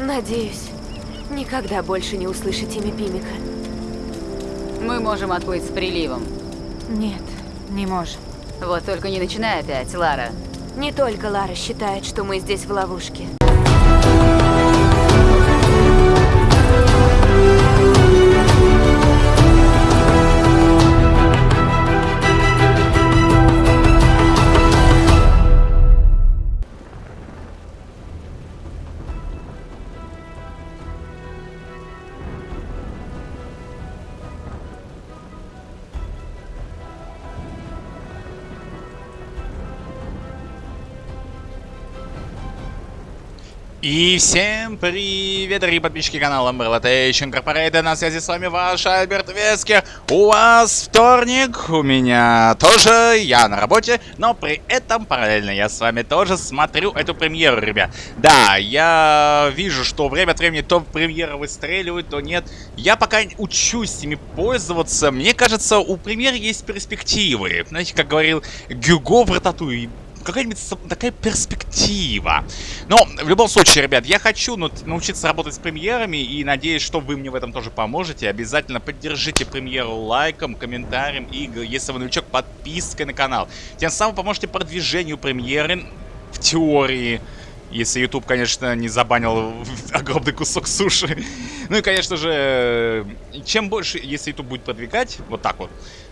Надеюсь, никогда больше не услышать имя Пимика. Мы можем отплыть с приливом. Нет, не можем. Вот только не начинай опять, Лара. Не только Лара считает, что мы здесь в ловушке. И всем привет, дорогие подписчики канала Umbrella Tation Incorporated. На связи с вами ваш Альберт Вескер. У вас вторник, у меня тоже, я на работе, но при этом параллельно я с вами тоже смотрю эту премьеру, ребят. Да, я вижу, что время от времени то премьера выстреливает, то нет. Я пока учусь ими пользоваться. Мне кажется, у премьеры есть перспективы. Знаете, как говорил Гюго в Рататуи, какая-нибудь такая перспектива. Но, в любом случае, ребят, я хочу научиться работать с премьерами и надеюсь, что вы мне в этом тоже поможете. Обязательно поддержите премьеру лайком, комментарием и, если вы новичок, подпиской на канал. Тем самым поможете продвижению премьеры в теории. Если YouTube, конечно, не забанил огромный кусок суши. Ну и, конечно же, чем больше, если YouTube будет продвигать, вот так вот,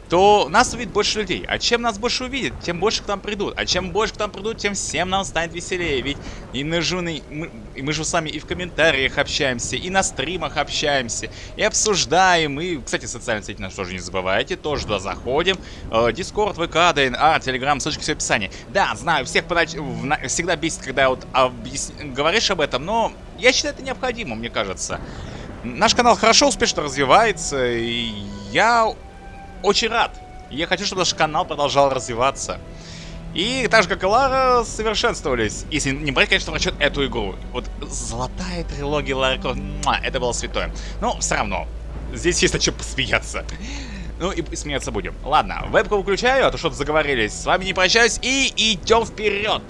то нас увидит больше людей. А чем нас больше увидит, тем больше к нам придут. А чем больше к нам придут, тем всем нам станет веселее. Ведь и на жуны, мы, и мы же с вами и в комментариях общаемся, и на стримах общаемся, и обсуждаем. И, кстати, социальные сети наши тоже не забывайте, тоже туда заходим. Дискорд, ВК, ДНА, Телеграм, ссылочки все в описании. Да, знаю, всех понач... всегда бесит, когда вот объяс... говоришь об этом, но я считаю это необходимо, мне кажется. Наш канал хорошо, успешно развивается, и я очень рад. Я хочу, чтобы наш канал продолжал развиваться. И так же, как и Лара, совершенствовались. Если не брать, конечно, в расчет эту игру. Вот золотая трилогия Лары Крофт, это было святое. Но все равно, здесь есть о чем посмеяться. Ну и смеяться будем. Ладно, вебку выключаю, а то что-то заговорились. С вами не прощаюсь и идем вперед.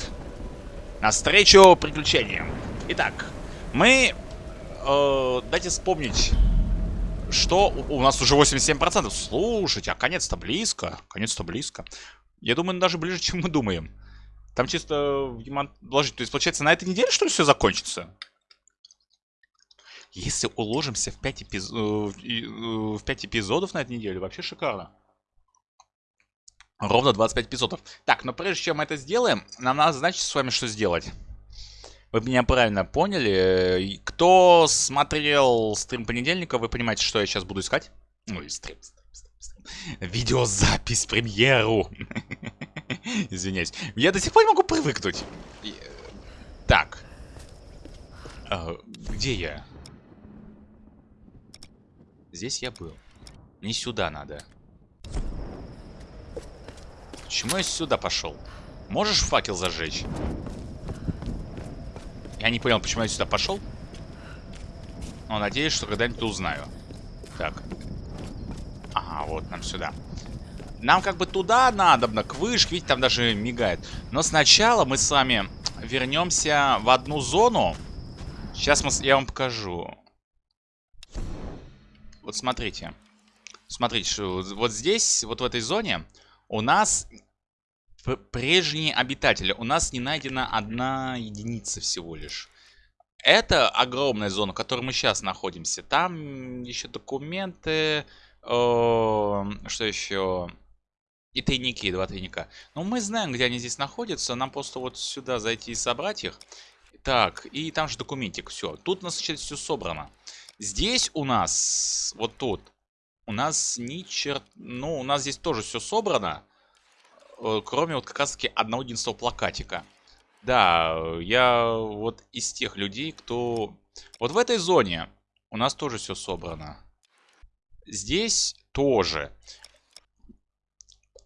Навстречу приключениям. Итак, мы... Э, дайте вспомнить что? У нас уже 87%. Слушайте, а конец-то близко. Конец-то близко. Я думаю, даже ближе, чем мы думаем. Там чисто вложить. То есть, получается, на этой неделе, что ли, все закончится? Если уложимся в 5, эпиз... Э, в 5 эпизодов на этой неделе, вообще шикарно. Ровно 25 эпизодов. Так, но прежде чем мы это сделаем, нам надо, значит, с вами что сделать. Вы меня правильно поняли. Кто смотрел стрим понедельника, вы понимаете, что я сейчас буду искать? Ну и стрим, стрим, стрим, стрим. Видеозапись, премьеру. Извиняюсь. Я до сих пор не могу привыкнуть. Так. А, где я? Здесь я был. Не сюда надо. Почему я сюда пошел? Можешь факел зажечь? Я не понял, почему я сюда пошел. Но надеюсь, что когда-нибудь узнаю. Так. Ага, вот нам сюда. Нам как бы туда надо, к вышке, видите, там даже мигает. Но сначала мы с вами вернемся в одну зону. Сейчас мы, я вам покажу. Вот смотрите. Смотрите, вот здесь, вот в этой зоне, у нас прежние обитатели. У нас не найдена одна единица всего лишь. Это огромная зона, в которой мы сейчас находимся. Там еще документы, э, что еще? И тайники, два тайника. Но мы знаем, где они здесь находятся. Нам просто вот сюда зайти и собрать их. Так, и там же документик, все. Тут у нас сейчас все собрано. Здесь у нас, вот тут, у нас ни черт... Ну, у нас здесь тоже все собрано. Э, кроме вот как раз таки одного единственного плакатика. Да, я вот из тех людей, кто... Вот в этой зоне у нас тоже все собрано. Здесь тоже.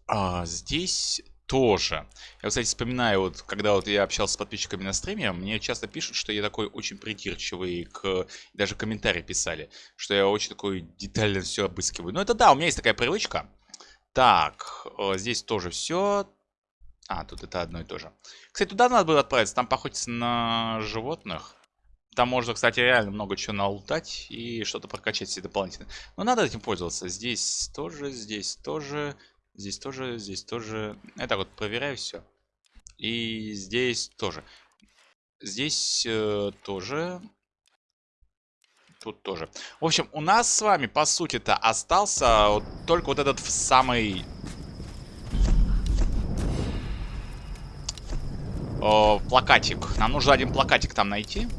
А, здесь тоже. Я, кстати, вспоминаю, вот, когда вот я общался с подписчиками на стриме, мне часто пишут, что я такой очень придирчивый, к... даже комментарии писали, что я очень такой детально все обыскиваю. Ну, это да, у меня есть такая привычка. Так, здесь тоже все. А, тут это одно и то же. Кстати, туда надо было отправиться, там походится на животных. Там можно, кстати, реально много чего налутать и что-то прокачать себе дополнительно. Но надо этим пользоваться. Здесь тоже, здесь тоже, здесь тоже, здесь тоже. Это вот проверяю все. И здесь тоже. Здесь э, тоже. Тут тоже. В общем, у нас с вами, по сути-то, остался вот только вот этот самый... О, плакатик. Нам нужно один плакатик там найти.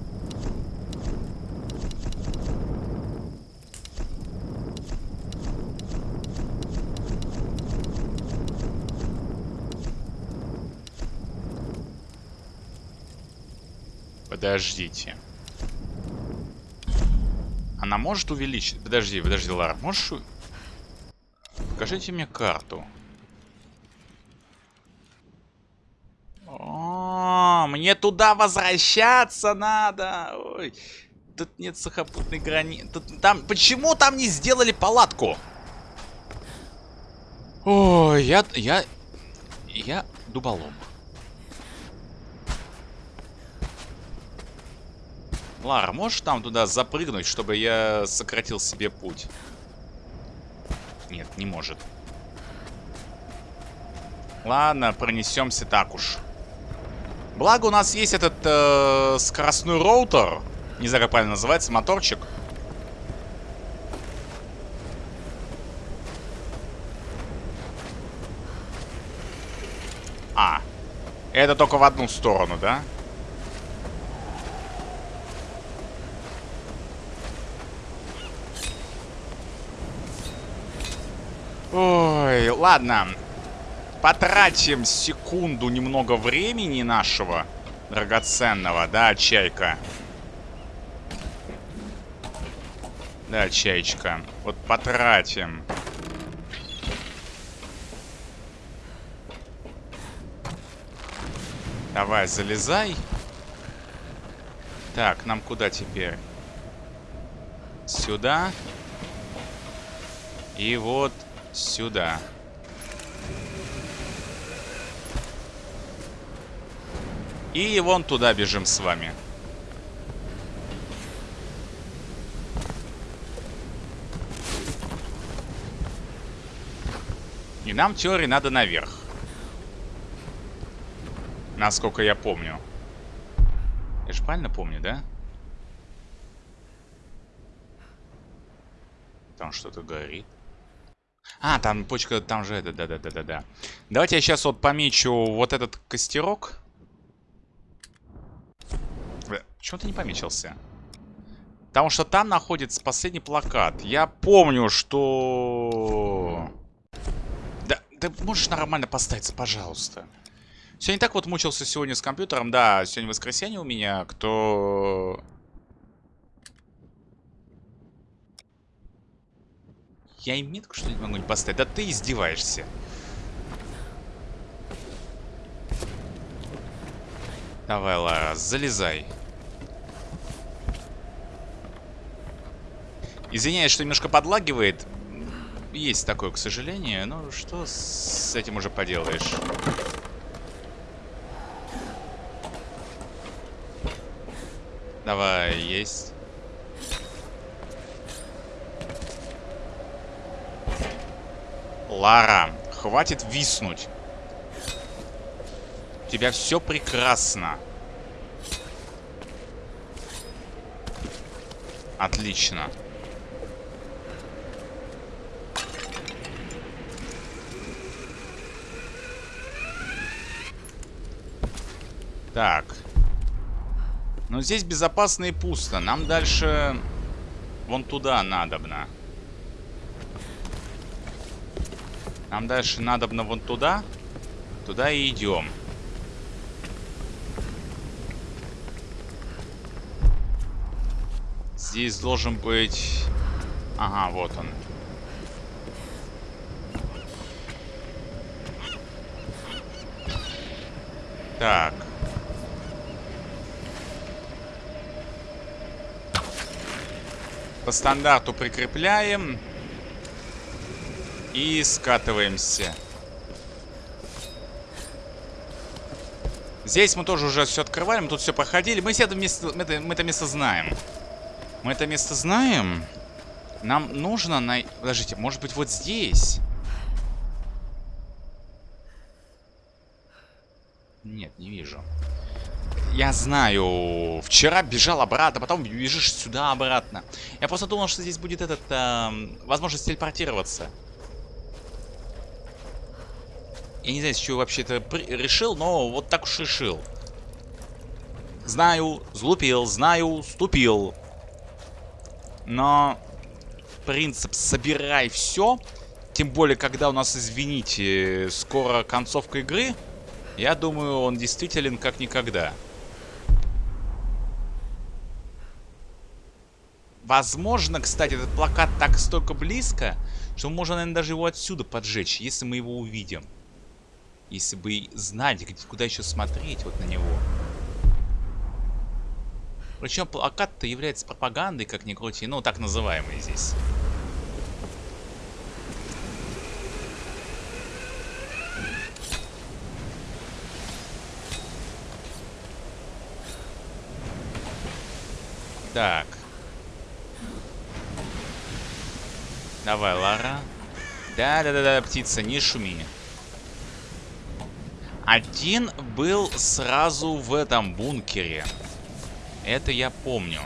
Подождите. Она может увеличить... Подожди, подожди, Лара. Можешь... Покажите мне карту. О, мне туда возвращаться надо. Ой. Тут нет сухопутной границы. Там... Почему там не сделали палатку? Ой, я... Я... Я дуболом. Лара, можешь там туда запрыгнуть, чтобы я сократил себе путь? Нет, не может. Ладно, пронесемся так уж. Благо у нас есть этот э, скоростной роутер. Не знаю, как правильно называется, моторчик. А, это только в одну сторону, да? Да. Ой, ладно. Потратим секунду немного времени нашего драгоценного, да, чайка? Да, чайчка. Вот потратим. Давай, залезай. Так, нам куда теперь? Сюда. И вот Сюда. И вон туда бежим с вами. И нам теории надо наверх. Насколько я помню. Я же правильно помню, да? Там что-то горит. А, там почка, там же это, да-да-да-да-да. Давайте я сейчас вот помечу вот этот костерок. Почему ты не помечился? Потому что там находится последний плакат. Я помню, что... Да, ты можешь нормально поставиться, пожалуйста. Не так вот мучился сегодня с компьютером. Да, сегодня воскресенье у меня. Кто Я и метку что-нибудь могу не поставить? Да ты издеваешься. Давай, Лара, залезай. Извиняюсь, что немножко подлагивает. Есть такое, к сожалению. Ну, что с этим уже поделаешь? Давай, есть. Лара, хватит виснуть. У тебя все прекрасно. Отлично. Так. Но здесь безопасно и пусто. Нам дальше вон туда надобно. Нам дальше надо вон туда. Туда и идем. Здесь должен быть... Ага, вот он. Так. По стандарту прикрепляем. И скатываемся. Здесь мы тоже уже все открывали, мы тут все проходили. Мы, это место, мы, это, мы это место знаем. Мы это место знаем. Нам нужно на... Подождите, может быть вот здесь? Нет, не вижу. Я знаю. Вчера бежал обратно, потом бежишь сюда обратно. Я просто думал, что здесь будет этот... Э, возможность телепортироваться. Я не знаю, с чего вообще это решил, но вот так уж решил. Знаю, злупил, знаю, ступил. Но принцип «собирай все», тем более, когда у нас, извините, скоро концовка игры, я думаю, он действителен как никогда. Возможно, кстати, этот плакат так столько близко, что можно, наверное, даже его отсюда поджечь, если мы его увидим. Если бы знать, куда еще смотреть вот на него. Причем плакат-то является пропагандой, как ни крути, ну, так называемый здесь. Так. Давай, Лара. Да-да-да-да, птица, не шуми. Один был сразу в этом бункере. Это я помню.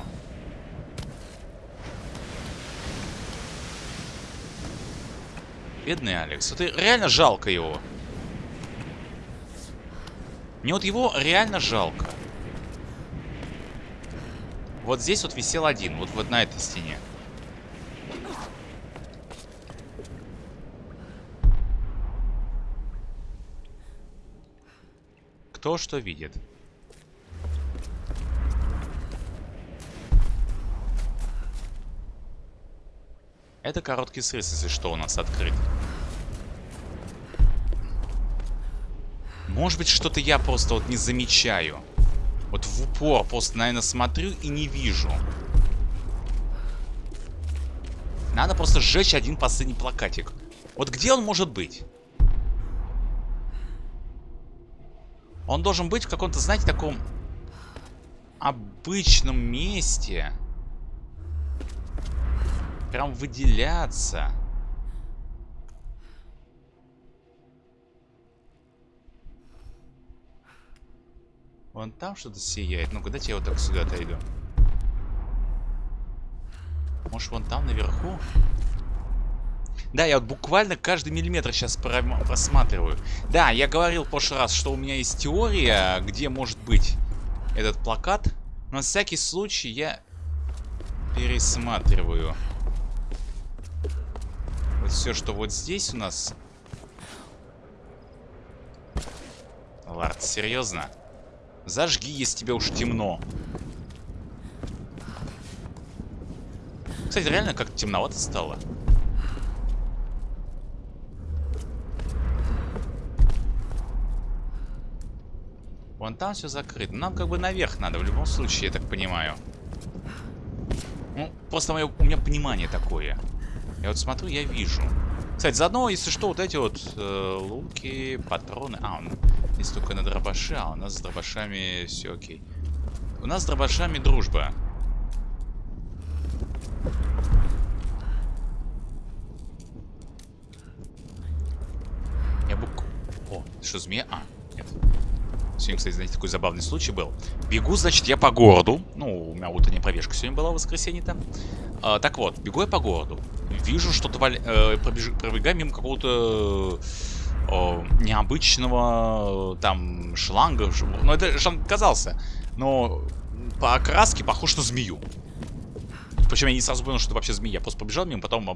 Бедный Алекс. Это реально жалко его. Мне вот его реально жалко. Вот здесь вот висел один. Вот, вот на этой стене. Кто что видит. Это короткий срез, если что, у нас открыт. Может быть, что-то я просто вот не замечаю. Вот в упор просто, наверное, смотрю и не вижу. Надо просто сжечь один последний плакатик. Вот где он может быть? Он должен быть в каком-то, знаете, таком обычном месте. Прям выделяться. Вон там что-то сияет. Ну-ка, дайте я вот так сюда отойду. Может, вон там наверху? Да, я вот буквально каждый миллиметр сейчас просматриваю. Да, я говорил в прошлый раз, что у меня есть теория, где может быть этот плакат. Но на всякий случай я пересматриваю. Вот все, что вот здесь у нас. Лард, серьезно? Зажги, если тебе уж темно. Кстати, реально как темновато стало. Вон там все закрыто. Нам как бы наверх надо, в любом случае, я так понимаю. Ну, просто мое, у меня понимание такое. Я вот смотрю, я вижу. Кстати, заодно, если что, вот эти вот э, луки, патроны... А, он есть только на дробаши, а у нас с дробашами все окей. У нас с дробашами дружба. Я бук... О, что, змея? А. Сегодня, кстати, знаете, такой забавный случай был. Бегу, значит, я по городу. Ну, у меня утренняя пробежка сегодня была в воскресенье там. А, так вот, бегу я по городу. Вижу, что-то валя... э, пробеж... пробегаю мимо какого-то э, необычного там шланга. Ну, это шланг казался. Но по окраске похож на змею. Причем я не сразу понял, что это вообще змея. Просто побежал мимо, потом.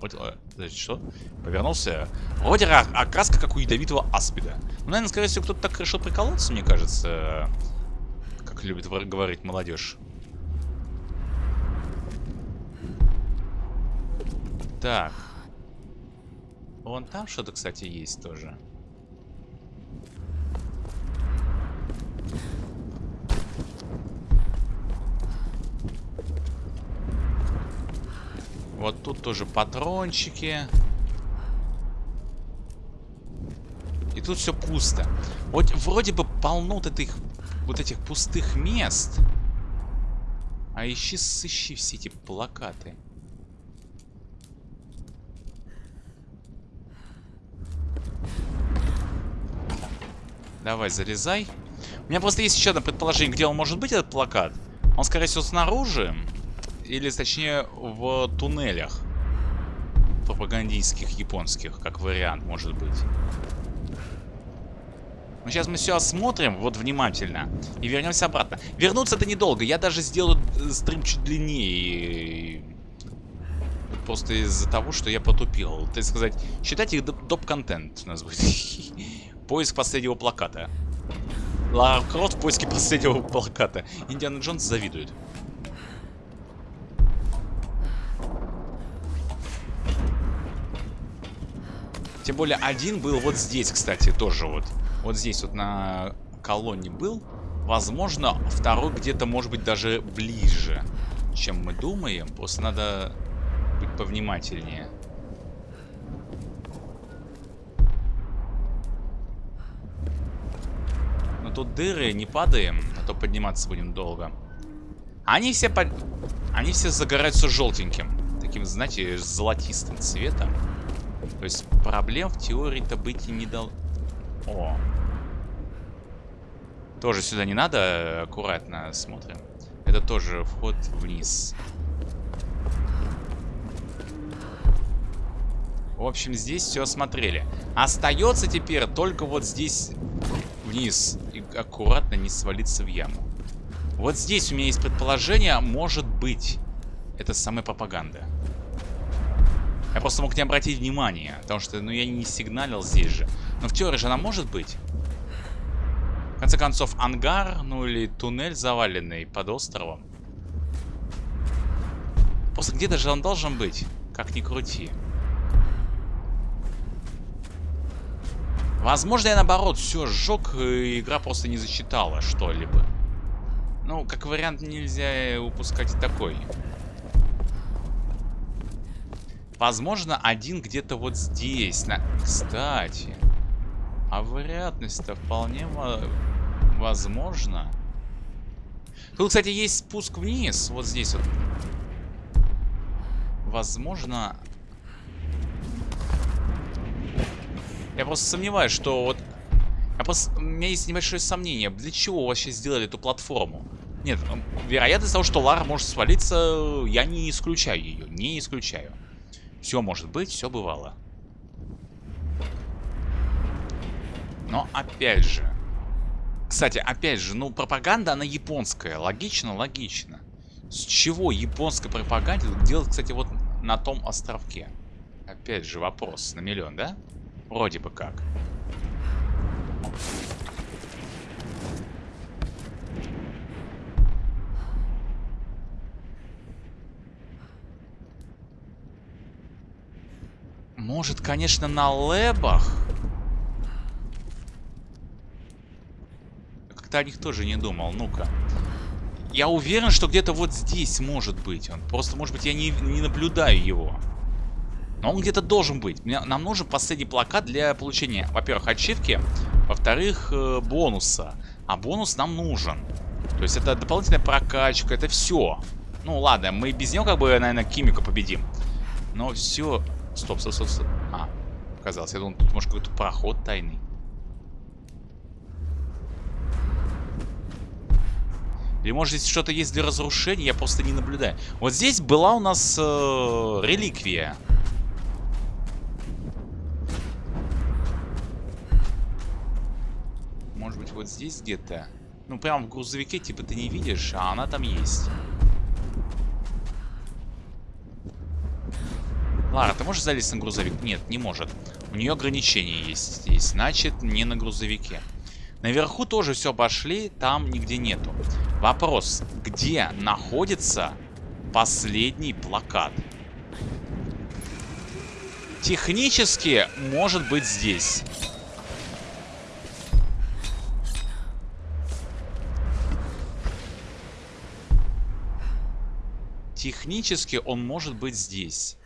Значит, что? Повернулся. Вроде окраска, как у ядовитого аспида. Ну, наверное, скорее всего, кто-то так решил приколоться, мне кажется. Как любит говорить молодежь. Так. Вон там что-то, кстати, есть тоже. Вот тут тоже патрончики. И тут все пусто. Вот вроде бы полно вот этих вот этих пустых мест. А ищи, сыщи все эти плакаты. Давай, залезай. У меня просто есть еще одно предположение, где он может быть, этот плакат. Он, скорее всего, снаружи. Или, точнее, в туннелях. Пропагандистских, японских, как вариант, может быть. Но сейчас мы все осмотрим, вот внимательно, и вернемся обратно. Вернуться это недолго, я даже сделаю стрим чуть длиннее. Просто из-за того, что я потупил. Так сказать, считайте их доп-контент у нас будет. Поиск последнего плаката. Лара Крофт в поиске последнего плаката. Индиана Джонс завидует. Тем более один был вот здесь, кстати, тоже вот. Вот здесь вот на колонне был. Возможно, второй где-то может быть даже ближе, чем мы думаем. Просто надо быть повнимательнее. Но тут дыры, не падаем, а то подниматься будем долго. Они все под... Они все загораются желтеньким. Таким, знаете, золотистым цветом. То есть проблем в теории-то быть и не дал... О. Тоже сюда не надо, аккуратно смотрим. Это тоже вход вниз. В общем, здесь все осмотрели. Остается теперь только вот здесь вниз. И аккуратно не свалиться в яму. Вот здесь у меня есть предположение, может быть, это самая пропаганда. Я просто мог не обратить внимания, потому что, ну, я не сигналил здесь же. Но в теории же она может быть. В конце концов, ангар, ну или туннель заваленный под островом. Просто где-то же он должен быть, как ни крути. Возможно, я наоборот все сжег, и игра просто не засчитала что-либо. Ну, как вариант, нельзя упускать такой. Возможно, один где-то вот здесь. На... Кстати. А вероятность-то вполне возможно. Тут, кстати, есть спуск вниз. Вот здесь вот. Возможно... Я просто сомневаюсь, что вот... Я просто... У меня есть небольшое сомнение. Для чего вообще сделали эту платформу? Нет, вероятность того, что Лара может свалиться, я не исключаю ее. Не исключаю. Все может быть, все бывало. Но опять же... Кстати, опять же, ну, пропаганда, она японская. Логично, логично. С чего японская пропаганда делать, кстати, вот на том островке? Опять же, вопрос на миллион, да? Вроде бы как. Может, конечно, на лэбах? Как-то о них тоже не думал. Ну-ка. Я уверен, что где-то вот здесь может быть он. Просто, может быть, я не, не наблюдаю его. Но он где-то должен быть. Мне, нам нужен последний плакат для получения, во-первых, ачивки, во-вторых, э, бонуса. А бонус нам нужен. То есть это дополнительная прокачка, это все. Ну ладно, мы без него как бы, наверное, Кимика победим. Но все Стоп, стоп, стоп, стоп. А, показалось. Я думал, тут может какой-то проход тайный. Или может здесь что-то есть для разрушения, я просто не наблюдаю. Вот здесь была у нас э, реликвия. Может быть вот здесь где-то? Ну прям в грузовике типа ты не видишь, а она там есть. Лара, ты можешь залезть на грузовик? Нет, не может. У нее ограничения есть здесь. Значит, не на грузовике. Наверху тоже все обошли, там нигде нету. Вопрос, где находится последний плакат? Технически может быть здесь. Технически он может быть здесь.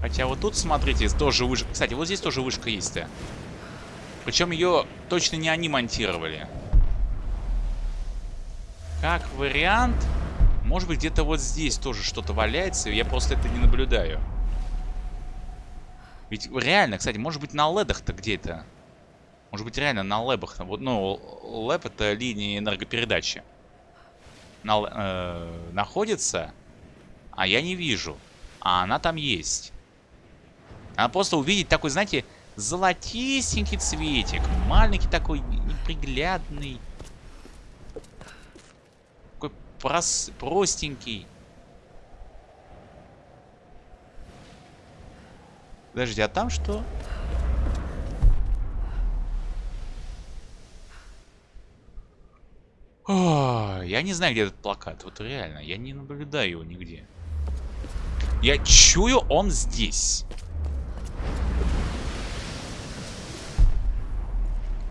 Хотя вот тут, смотрите, тоже вышка. Кстати, вот здесь тоже вышка есть. Причем ее точно не они монтировали. как вариант, может быть, где-то вот здесь тоже что-то валяется, я просто это не наблюдаю. Ведь реально, кстати, может быть, на ледах-то где-то. Может быть, реально на лэбах. Вот, ну, лэб это линии энергопередачи. На, э, находится, а я не вижу. А она там есть. Она просто увидеть такой, знаете, золотистенький цветик. Маленький такой, неприглядный. Такой прос простенький. Подожди, а там что? О, я не знаю, где этот плакат. Вот реально, я не наблюдаю его нигде. Я чую, он здесь.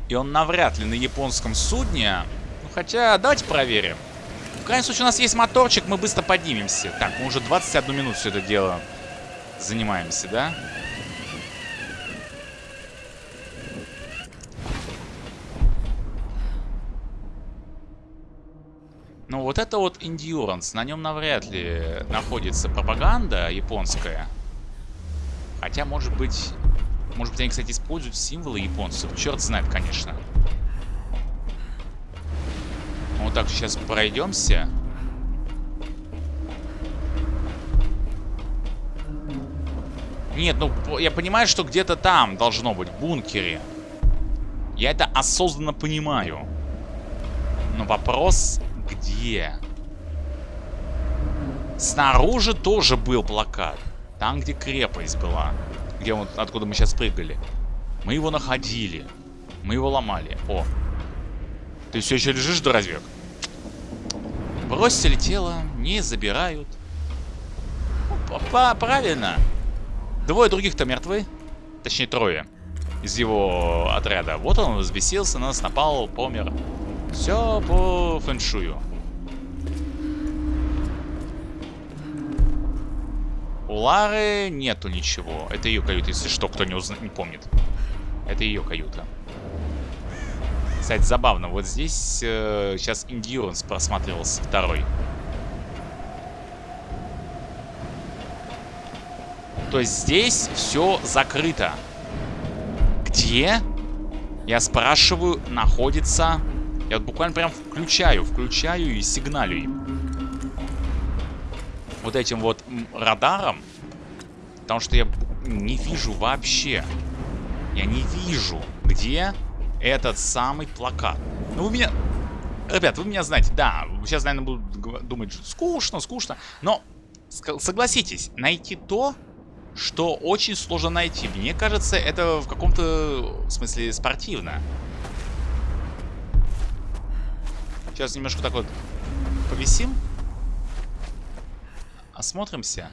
И он навряд ли на японском судне. Ну, хотя, давайте проверим. В крайнем случае, у нас есть моторчик, мы быстро поднимемся. Так, мы уже 21 минут все это дело занимаемся, да? Ну, вот это вот Endurance. На нем навряд ли находится пропаганда японская. Хотя, может быть... Может быть, они, кстати, используют символы японцев. Черт знает, конечно. Вот так сейчас пройдемся. Нет, ну, я понимаю, что где-то там должно быть, в бункере. Я это осознанно понимаю. Но вопрос, где? Снаружи тоже был плакат. Там, где крепость была. Где вот, откуда мы сейчас прыгали. Мы его находили. Мы его ломали. О. Ты все еще лежишь, дурачок? Бросили тело, не забирают. Ну, правильно. Двое других-то мертвы. Точнее, трое. Из его отряда. Вот он взбесился, на нас напал, помер. Все по фэншую. У Лары нету ничего. Это ее каюта, если что, кто не, узна... не помнит. Это ее каюта. Кстати, забавно. Вот здесь э, сейчас Endurance просматривался второй. То есть здесь все закрыто. Где, я спрашиваю, находится я вот буквально прям включаю, включаю и сигналю им. Вот этим вот радаром. Потому что я не вижу вообще. Я не вижу, где этот самый плакат. Ну, вы меня... Ребят, вы меня знаете, да, сейчас, наверное, будут думать, скучно, скучно. Но, согласитесь, найти то, что очень сложно найти. Мне кажется, это в каком-то смысле спортивно. Сейчас немножко так вот повисим. Осмотримся.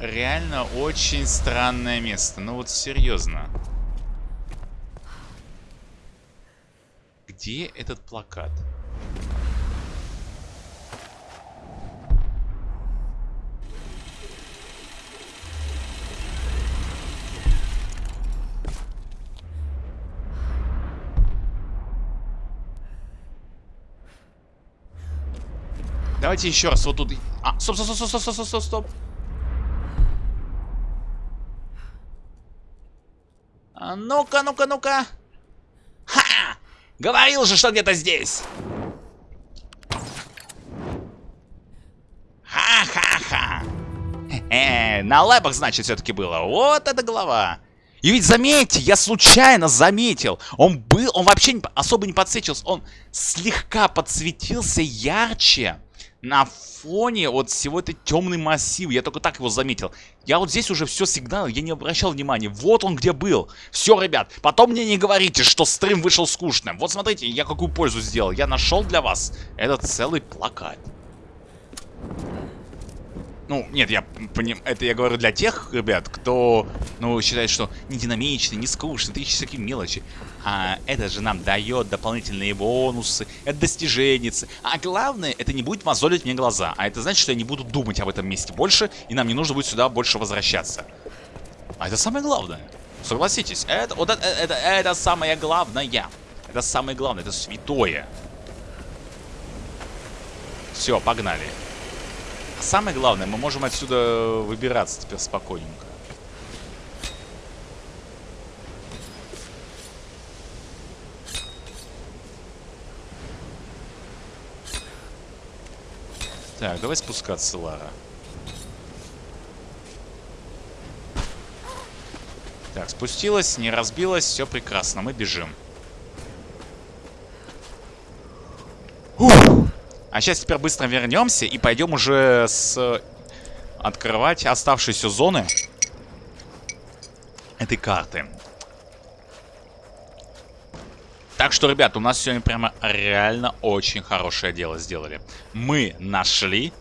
Реально очень странное место. Ну вот серьезно. Где этот плакат? Давайте еще раз вот тут. А, стоп, стоп, стоп, стоп, стоп, стоп, стоп. А ну-ка, ну-ка, ну-ка. Ха! Говорил же, что где-то здесь. Ха-ха-ха. Э, на лэбах, значит, все-таки было. Вот эта голова. И ведь заметьте, я случайно заметил. Он был, он вообще не, особо не подсвечился. Он слегка подсветился ярче на фоне вот всего этой темный массив. Я только так его заметил. Я вот здесь уже все сигнал, я не обращал внимания. Вот он где был. Все, ребят, потом мне не говорите, что стрим вышел скучным. Вот смотрите, я какую пользу сделал. Я нашел для вас этот целый плакат. Ну, нет, я поним... это я говорю для тех ребят, кто, ну, считает, что не динамичный, не скучный, ты такие мелочи. А это же нам дает дополнительные бонусы, это достиженницы. А главное, это не будет мозолить мне глаза. А это значит, что я не буду думать об этом месте больше, и нам не нужно будет сюда больше возвращаться. А это самое главное. Согласитесь, это, вот это, это, это самое главное. Это самое главное, это святое. Все, погнали. Самое главное, мы можем отсюда выбираться теперь спокойненько. Так, давай спускаться, Лара. Так, спустилась, не разбилась, все прекрасно, мы бежим. А сейчас теперь быстро вернемся и пойдем уже с... Открывать оставшиеся зоны этой карты. Так что, ребят, у нас сегодня прямо реально очень хорошее дело сделали. Мы нашли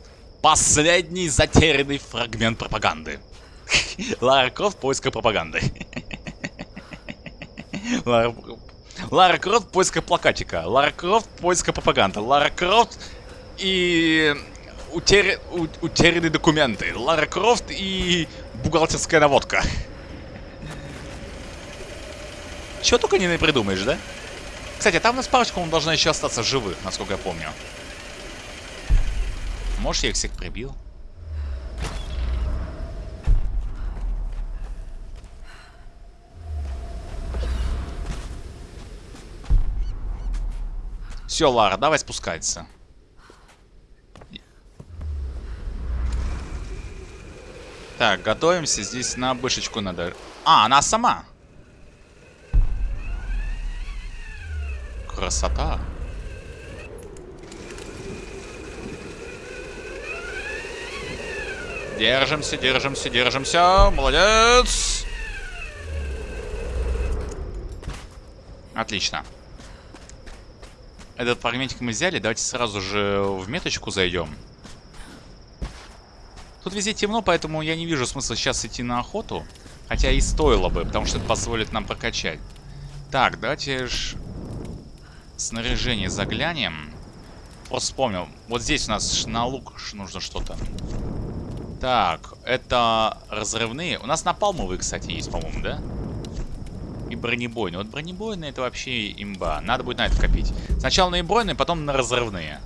последний затерянный фрагмент пропаганды. Лара Крофт и поиск пропаганды. Лара... Лара Крофт и поиск плакатика. Лара Крофт и поиск пропаганды. Лара Крофт и утер... утерянные документы. Лара Крофт и бухгалтерская наводка. Чего только не придумаешь, да? Кстати, там у нас парочка, он должна еще остаться живых, насколько я помню. Может, я их всех прибил? Все, Лара, давай спускаться. Так, готовимся. Здесь на бышечку надо. А, она сама. Красота. Держимся, держимся, держимся. Молодец. Отлично. Этот фрагментик мы взяли. Давайте сразу же в меточку зайдем. Тут везде темно, поэтому я не вижу смысла сейчас идти на охоту. Хотя и стоило бы, потому что это позволит нам прокачать. Так, давайте ж снаряжение заглянем. Просто вспомнил. Вот здесь у нас на лук нужно что-то. Так, это разрывные. У нас напалмовые, кстати, есть, по-моему, да? И бронебойные. Вот бронебойные это вообще имба. Надо будет на это копить. Сначала на бронебойные, потом на разрывные.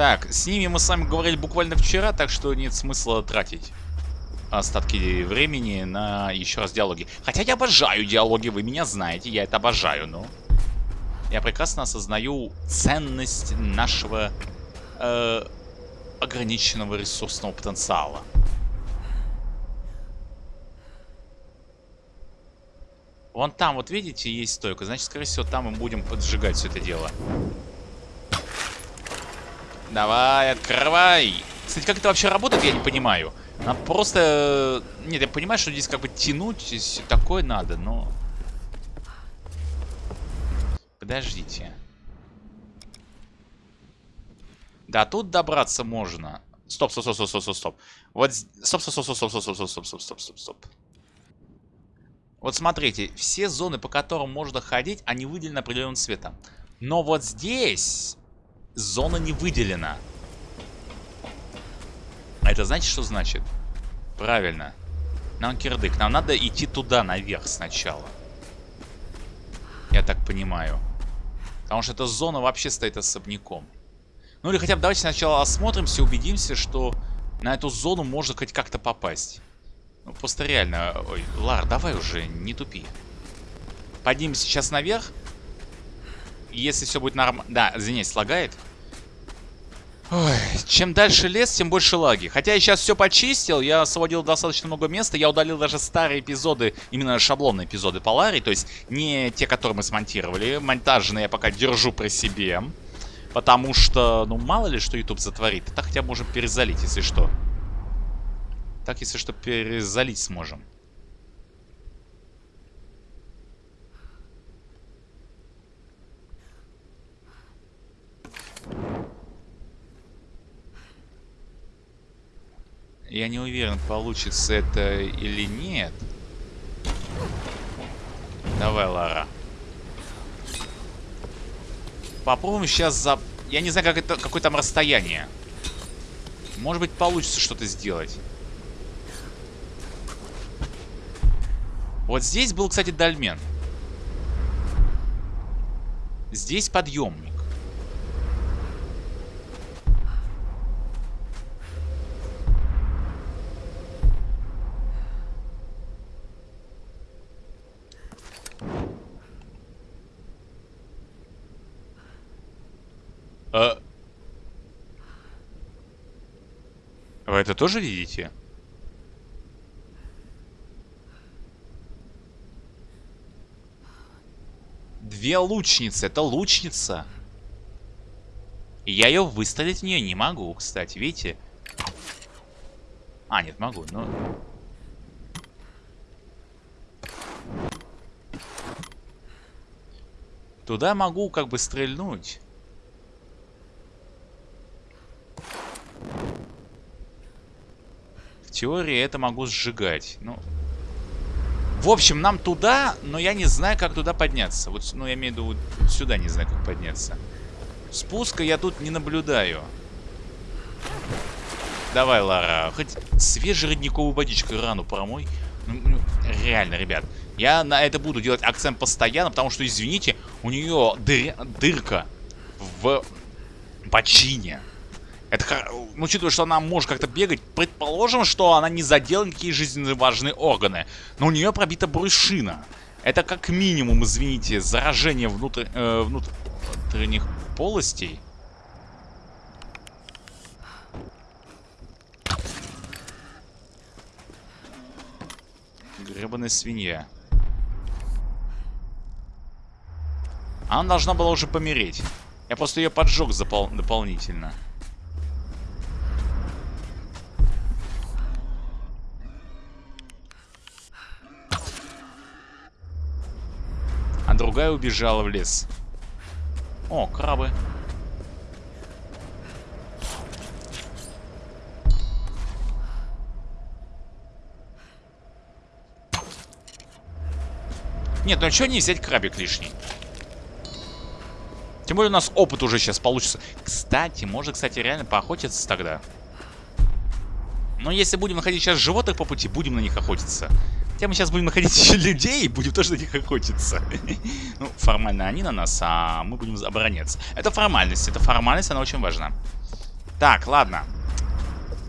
Так, с ними мы с вами говорили буквально вчера, так что нет смысла тратить остатки времени на еще раз диалоги. Хотя я обожаю диалоги, вы меня знаете, я это обожаю, но... Я прекрасно осознаю ценность нашего э, ограниченного ресурсного потенциала. Вон там, вот видите, есть стойка. Значит, скорее всего, там мы будем поджигать все это дело. Давай, открывай. Кстати, как это вообще работает, я не понимаю. Нам просто... Нет, я понимаю, что здесь как бы тянуть, здесь такое надо, но... Подождите. Да, тут добраться можно. Стоп, стоп, стоп, стоп, стоп, стоп, стоп. Вот, стоп, стоп, стоп, стоп, стоп, стоп, стоп, стоп, стоп, стоп, стоп, стоп. Вот смотрите, все зоны, по которым можно ходить, они выделены определенным цветом. Но вот здесь зона не выделена. А это значит, что значит? Правильно. Нам кирдык. Нам надо идти туда, наверх сначала. Я так понимаю. Потому что эта зона вообще стоит особняком. Ну или хотя бы давайте сначала осмотримся, убедимся, что на эту зону можно хоть как-то попасть. Ну просто реально... Ой, Лар, давай уже, не тупи. Поднимемся сейчас наверх. Если все будет нормально... Да, извиняюсь, лагает. Ой, чем дальше лес, тем больше лаги. Хотя я сейчас все почистил, я освободил достаточно много места, я удалил даже старые эпизоды, именно шаблонные эпизоды Полари, то есть не те, которые мы смонтировали. Монтажные я пока держу при себе. Потому что, ну, мало ли, что YouTube затворит. Так хотя бы можем перезалить, если что. Так, если что, перезалить сможем. Я не уверен, получится это или нет. Давай, Лара. Попробуем сейчас за... Я не знаю, как это, какое там расстояние. Может быть, получится что-то сделать. Вот здесь был, кстати, дольмен. Здесь подъемник. А... Вы это тоже видите? Две лучницы. Это лучница. Я ее выставить в нее не могу, кстати. Видите? А, нет, могу. Но... Туда могу как бы стрельнуть. Теории это могу сжигать. Ну, в общем, нам туда, но я не знаю, как туда подняться. Вот, ну, я имею в виду, вот сюда не знаю, как подняться. Спуска я тут не наблюдаю. Давай, Лара, хоть свежей родниковой водичкой рану промой. Ну, ну, реально, ребят. Я на это буду делать акцент постоянно, потому что, извините, у нее дыр дырка в почине. Это, ну, учитывая, что она может как-то бегать, предположим, что она не задела никакие жизненно важные органы. Но у нее пробита брюшина. Это как минимум, извините, заражение внутрь, э, внутренних полостей. Гребаная свинья. Она должна была уже помереть. Я просто ее поджег запол дополнительно. Другая убежала в лес. О, крабы. Нет, ну а что не взять крабик лишний? Тем более у нас опыт уже сейчас получится. Кстати, может, кстати, реально поохотиться тогда. Но если будем находить сейчас животных по пути, будем на них охотиться. Хотя мы сейчас будем находить еще людей и будем тоже на них охотиться. ну, формально они на нас, а мы будем обороняться. Это формальность, это формальность, она очень важна. Так, ладно.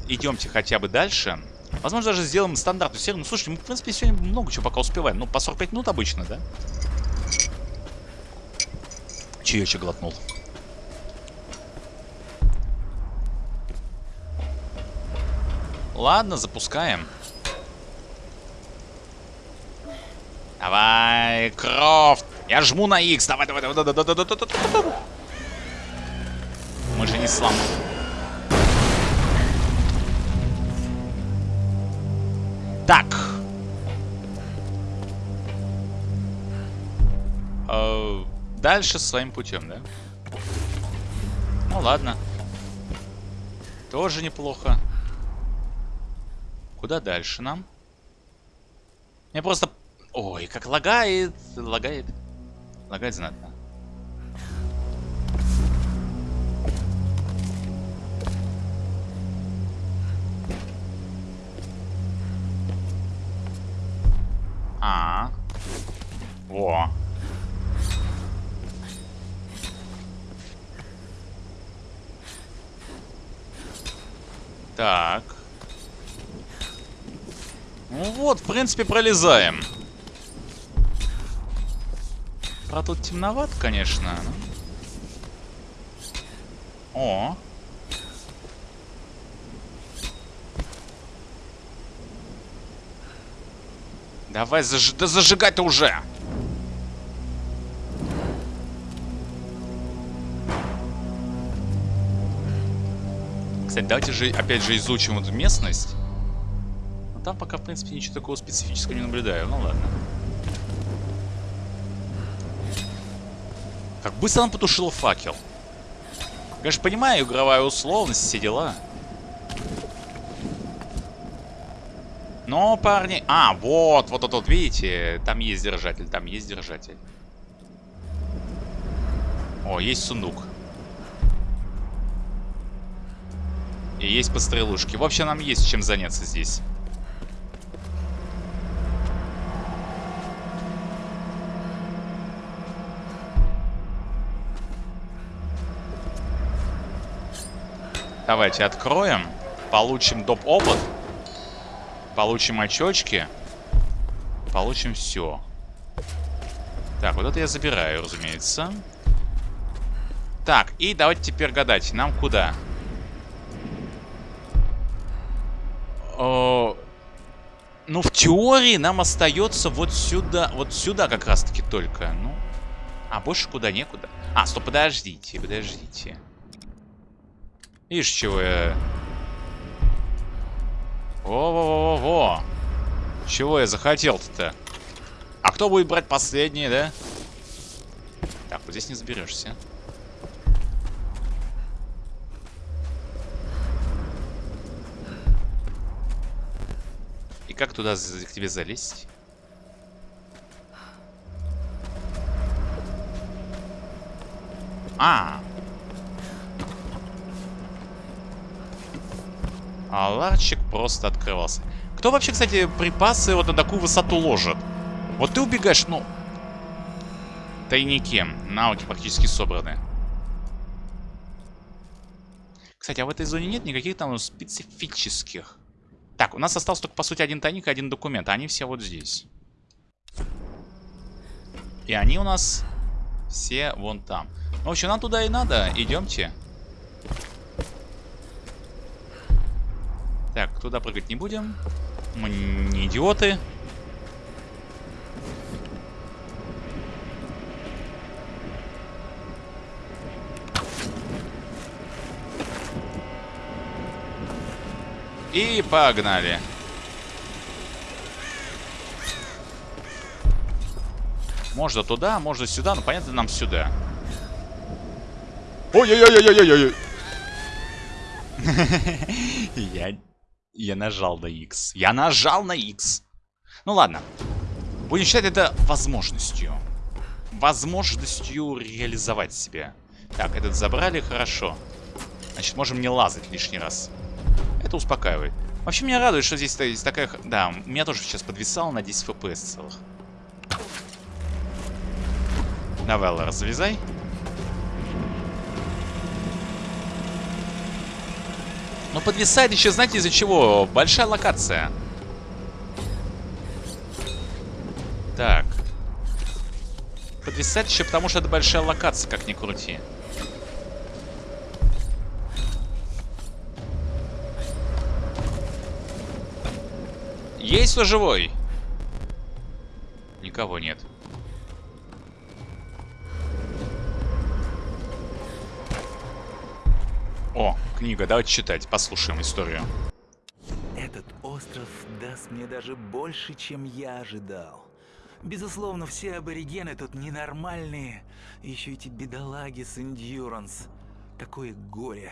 Идемте хотя бы дальше. Возможно, даже сделаем стандартную серию. Ну, слушайте, мы, в принципе, сегодня много чего пока успеваем. Ну, по 45 минут обычно, да? Чаечек глотнул. Ладно, запускаем. Давай, Крофт. Я жму на X. Давай, давай, давай, давай, давай, давай, давай, давай. Мы же не слом. Так. Э, дальше своим путем, да? Ну ладно. Тоже неплохо. Куда дальше нам? Мне просто Ой, как лагает, лагает. Лагает знатно. А, -а, -а. Во. Так. Ну вот, в принципе, пролезаем. Правда, тут темновато, конечно. О. Давай, заж... да зажигай-то уже! Кстати, давайте же опять же изучим эту местность. Но там пока, в принципе, ничего такого специфического не наблюдаю. Ну ладно. Как быстро он потушил факел. Конечно, понимаю, игровая условность, все дела. Но, парни... А, вот, вот, вот, вот, видите? Там есть держатель, там есть держатель. О, есть сундук. И есть пострелушки. В общем, нам есть чем заняться здесь. Давайте откроем. Получим доп. опыт. Получим очочки. Получим все. Так, вот это я забираю, разумеется. Так, и давайте теперь гадать. Нам куда? О, ну, в теории нам остается вот сюда. Вот сюда как раз-таки только. Ну, а больше куда некуда. А, стоп, подождите, подождите. Видишь, чего я во-во-во-во-во. Чего я захотел-то? А кто будет брать последний, да? Так, вот здесь не заберешься. И как туда к тебе залезть? А, А ларчик просто открывался. Кто вообще, кстати, припасы вот на такую высоту ложит? Вот ты убегаешь, ну... Тайники. Навыки практически собраны. Кстати, а в этой зоне нет никаких там специфических. Так, у нас остался только, по сути, один тайник и один документ. А они все вот здесь. И они у нас все вон там. В общем, нам туда и надо. Идемте. Так, туда прыгать не будем. Мы не идиоты. И погнали. Можно туда, можно сюда, но понятно нам сюда. Ой-ой-ой-ой-ой-ой! Я я нажал на X. Я нажал на X. Ну ладно. Будем считать это возможностью. Возможностью реализовать себя. Так, этот забрали, хорошо. Значит, можем не лазать лишний раз. Это успокаивает. Вообще, меня радует, что здесь есть такая... Да, меня тоже сейчас подвисало на 10 FPS целых. Давай, Лара, Но подвисает еще, знаете, из-за чего? Большая локация. Так. Подвисает еще потому, что это большая локация, как ни крути. Есть кто живой? Никого нет. О, книга, давайте читать, послушаем историю. Этот остров даст мне даже больше, чем я ожидал. Безусловно, все аборигены тут ненормальные. Еще эти бедолаги с Endurance. Такое горе.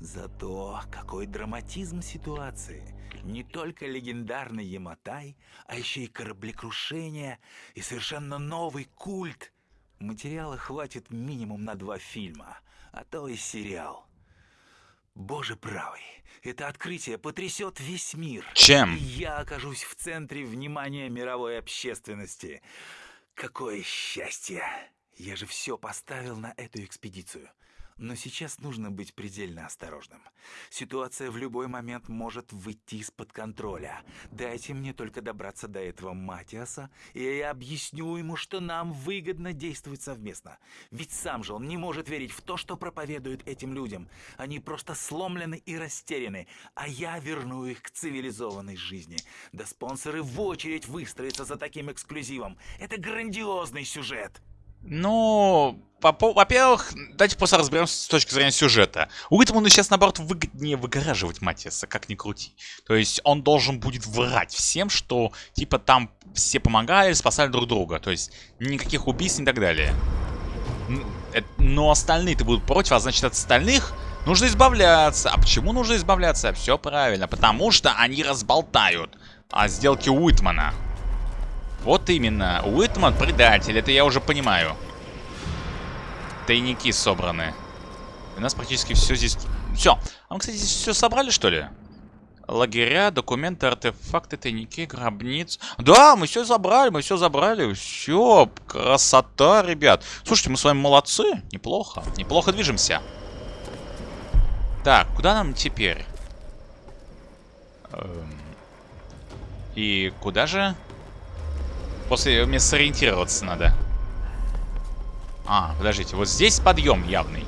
Зато какой драматизм ситуации. Не только легендарный Яматай, а еще и кораблекрушение, и совершенно новый культ. Материала хватит минимум на два фильма, а то и сериал. Боже правый, это открытие потрясет весь мир. Чем? И я окажусь в центре внимания мировой общественности. Какое счастье! Я же все поставил на эту экспедицию. Но сейчас нужно быть предельно осторожным. Ситуация в любой момент может выйти из-под контроля. Дайте мне только добраться до этого Матиаса, и я объясню ему, что нам выгодно действовать совместно. Ведь сам же он не может верить в то, что проповедуют этим людям. Они просто сломлены и растеряны, а я верну их к цивилизованной жизни. Да спонсоры в очередь выстроятся за таким эксклюзивом. Это грандиозный сюжет. Ну, во-первых, давайте просто разберемся с точки зрения сюжета. Уитману сейчас, наоборот, выгоднее выгораживать Матиаса, как ни крути. То есть он должен будет врать всем, что, типа, там все помогали, спасали друг друга. То есть никаких убийств и так далее. Но остальные-то будут против, а значит, от остальных нужно избавляться. А почему нужно избавляться? Все правильно, потому что они разболтают. о сделке Уитмана. Вот именно. Уитман предатель, это я уже понимаю. Тайники собраны. У нас практически все здесь... Все. А мы, кстати, здесь все собрали, что ли? Лагеря, документы, артефакты, тайники, гробниц. Да, мы все забрали, мы все забрали. Все, красота, ребят. Слушайте, мы с вами молодцы. Неплохо. Неплохо движемся. Так, куда нам теперь? Эм, и куда же? После мне сориентироваться надо. А, подождите, вот здесь подъем явный.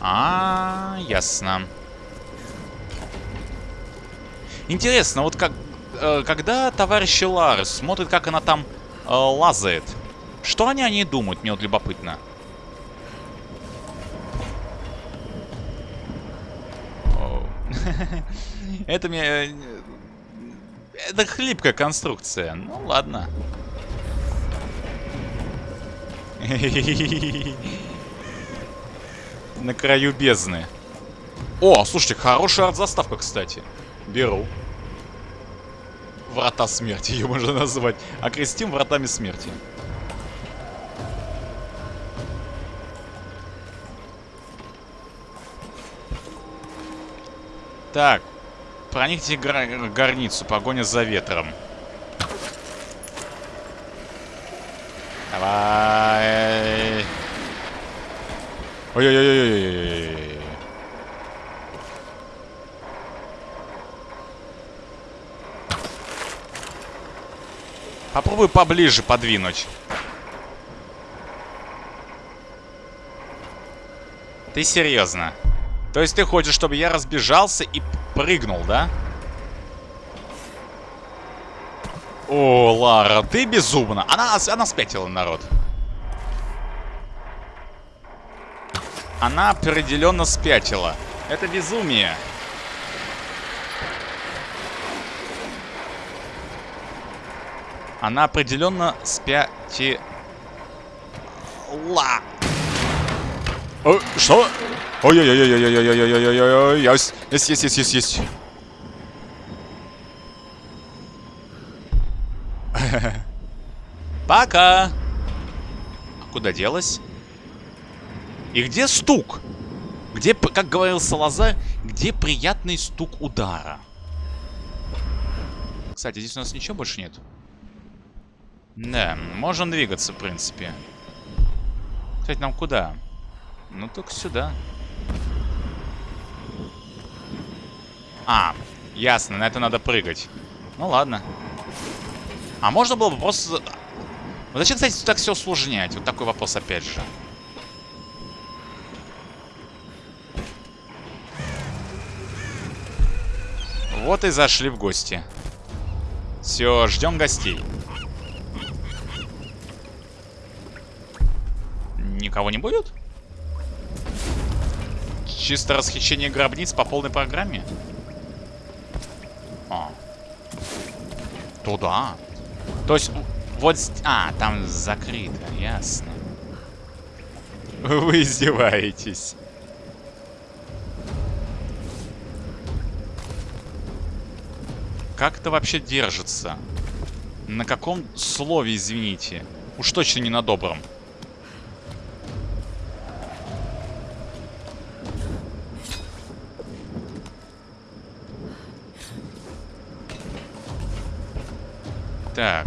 А, ясно. Интересно, вот как, э, когда товарищ Ларс смотрит, как она там э, лазает, что они о ней думают, мне вот любопытно. Это мне... Э, это хлипкая конструкция. Ну, ладно. На краю бездны. О, слушайте, хорошая арт-заставка, кстати. Беру. Врата смерти, ее можно назвать. Окрестим вратами смерти. Так, проникните гра горницу, погоня за ветром. Давай. Ой-ой-ой-ой-ой-ой. Попробуй поближе подвинуть. Ты серьезно? То есть ты хочешь, чтобы я разбежался и прыгнул, да? О, Лара, ты безумна. Она, она спятила, народ. Она определенно спятила. Это безумие. Она определенно спятила. О, что? Ой-ой-ой-ой-ой-ой-ой-ой-ой-ой-ой. Есть, есть, есть, есть, есть. Пока. А куда делась? И где стук? Где, как говорил Салазар, где приятный стук удара? Кстати, здесь у нас ничего больше нет. Да, можем двигаться, в принципе. Кстати, нам куда? Ну, только сюда. А, ясно, на это надо прыгать. Ну, ладно. А можно было бы просто... Вот зачем, кстати, так все усложнять? Вот такой вопрос опять же. Вот и зашли в гости. Все, ждем гостей. Никого не будет? Чисто расхищение гробниц по полной программе? А. Туда. То есть, вот... А, там закрыто, ясно. Вы издеваетесь. Как это вообще держится? На каком слове, извините? Уж точно не на добром. Так.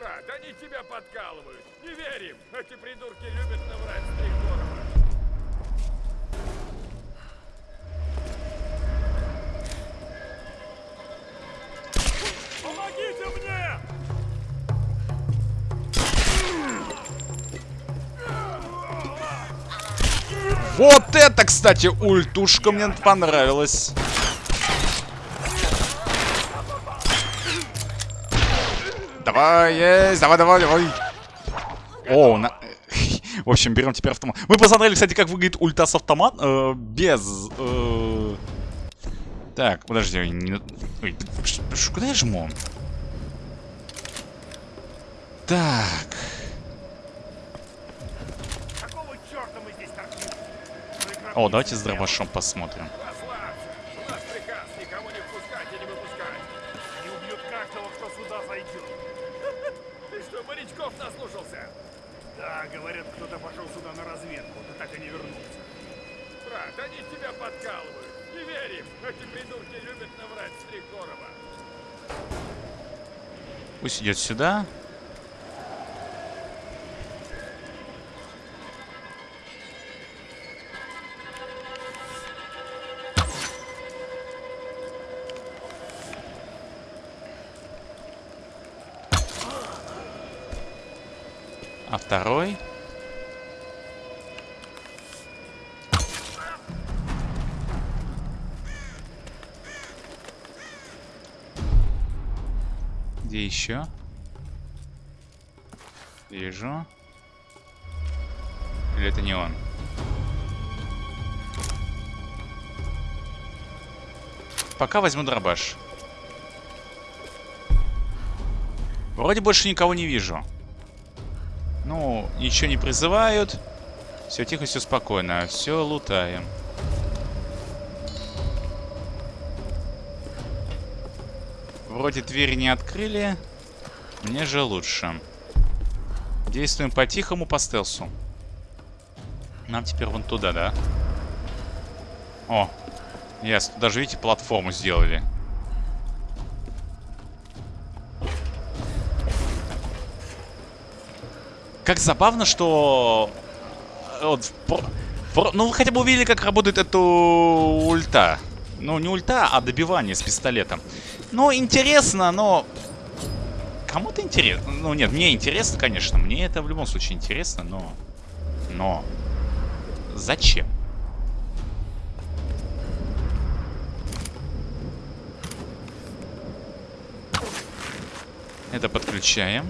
Брат, они тебя подкалывают. Не верим. Эти придурки любят наврать с три города. Помогите мне! Вот это, кстати, ультушка мне понравилась. Давай, есть, давай, давай, давай. О, на... В общем, берем теперь автомат. Мы посмотрели, кстати, как выглядит ульта с автомат. Э, без... Э... Так, подожди. Не... Ой, куда я жму? Так. О, давайте с дробашом посмотрим. Пусть идет сюда. А второй? Еще? Вижу. Или это не он? Пока возьму дробаш. Вроде больше никого не вижу. Ну, ничего не призывают. Все тихо, все спокойно. Все лутаем. Вроде двери не открыли. Мне же лучше. Действуем по-тихому, по стелсу. Нам теперь вон туда, да? О, ясно. Даже, видите, платформу сделали. Как забавно, что... э, Вот, ну, вы хотя бы увидели, как работает эта ульта. Ну, не ульта, а добивание с пистолетом. Ну, интересно, но... Кому-то интересно. Ну, нет, мне интересно, конечно. Мне это в любом случае интересно, но... Но... Зачем? Это подключаем.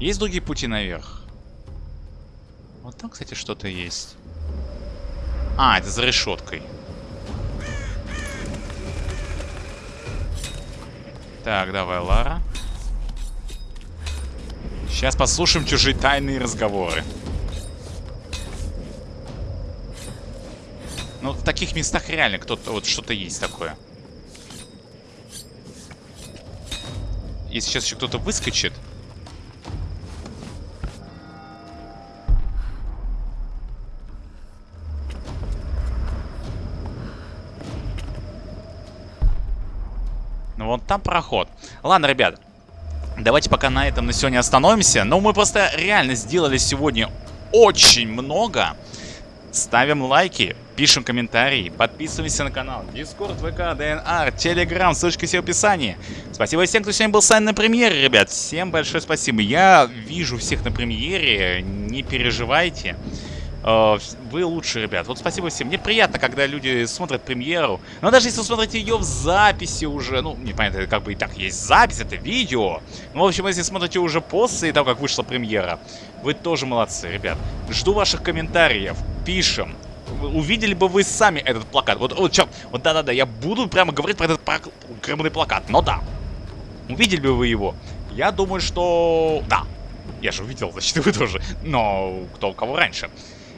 Есть другие пути наверх? Вот там, кстати, что-то есть. А, это за решеткой. Так, давай, Лара. Сейчас послушаем чужие тайные разговоры. Ну, в таких местах реально кто-то вот что-то есть такое. Если сейчас еще кто-то выскочит. Там проход. Ладно, ребят. Давайте пока на этом на сегодня остановимся. Но мы просто реально сделали сегодня очень много. Ставим лайки, пишем комментарии, подписываемся на канал. Дискорд, ВК, ДНР, Телеграм, ссылочка все в описании. Спасибо всем, кто сегодня был с нами на премьере, ребят. Всем большое спасибо. Я вижу всех на премьере, не переживайте. Э, Вы лучшие, ребят. Вот спасибо всем. Мне приятно, когда люди смотрят премьеру. Но даже если смотрите ее в записи уже, ну, непонятно, как бы и так есть запись, это видео. Ну, в общем, если смотрите уже после того, как вышла премьера, вы тоже молодцы, ребят. Жду ваших комментариев. Пишем. Увидели бы вы сами этот плакат. Вот, вот, чё, вот да-да-да, я буду прямо говорить про этот гребаный плакат. Но да. Увидели бы вы его? Я думаю, что... Да. Я же увидел, значит, вы тоже. Но кто у кого раньше.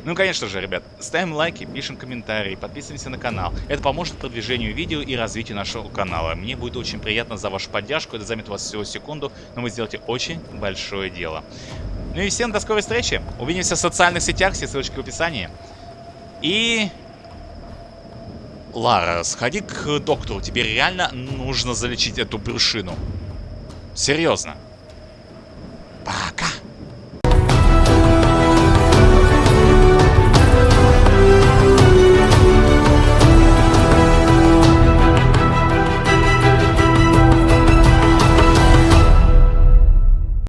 Ну, конечно же, ребят, ставим лайки, пишем комментарии, подписываемся на канал. Это поможет продвижению видео и развитию нашего канала. Мне будет очень приятно за вашу поддержку. Это займет у вас всего секунду, но вы сделаете очень большое дело. Ну и всем до скорой встречи. Увидимся в социальных сетях, все ссылочки в описании. И... Лара, сходи к доктору. Тебе реально нужно залечить эту брюшину. Серьезно.